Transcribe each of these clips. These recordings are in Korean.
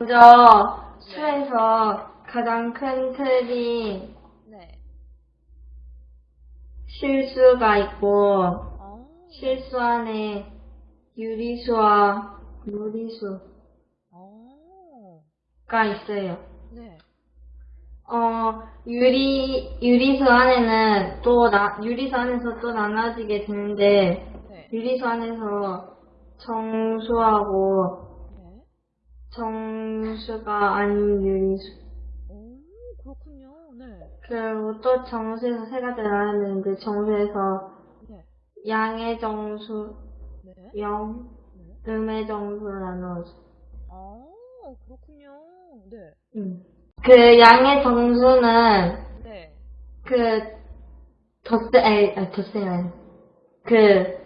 먼저 수에서 가장 큰 틀이 네. 실수가 있고 아, 실수 안에 유리수와 무리수가 아, 있어요. 네. 어, 유리, 유리수 안에는 또 나, 유리수 안에서 또 나눠지게 되는데, 네. 유리수 안에서 정수하고 네. 정수가 아닌 유리수. 오, 그렇군요. 네. 그리고 또 정수에서 세 가지 나뉘는데, 정수에서 네. 양의 정수, 네. 영, 네. 음의 정수로 나누어져. 아, 그렇군요. 네. 음. 그 양의 정수는 네. 그 덧세, 아니, 아니, 덧세요. 그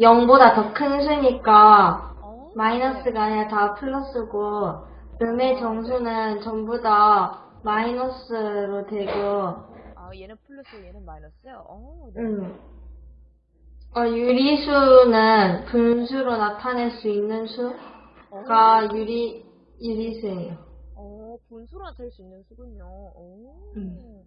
0보다 더 큰 수니까 어, 마이너스가 아니라 다 플러스고 음의 정수는 전부 다 마이너스로 되고 아, 얘는 플러스, 얘는 마이너스요? 어, 네. 음. 어, 유리수는 분수로 나타낼 수 있는 수가 어, 유리 유리수예요. 어, 분수로 나타낼 수 있는 수군요. 오. 음.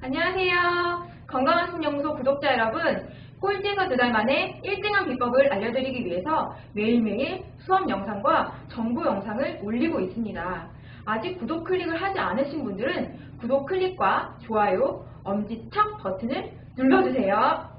안녕하세요. 건강한 신연구소 구독자 여러분. 꼴찌에서 두 달 만에 1등한 비법을 알려드리기 위해서 매일매일 수업 영상과 정보 영상을 올리고 있습니다. 아직 구독 클릭을 하지 않으신 분들은 구독 클릭과 좋아요, 엄지척 버튼을 눌러주세요.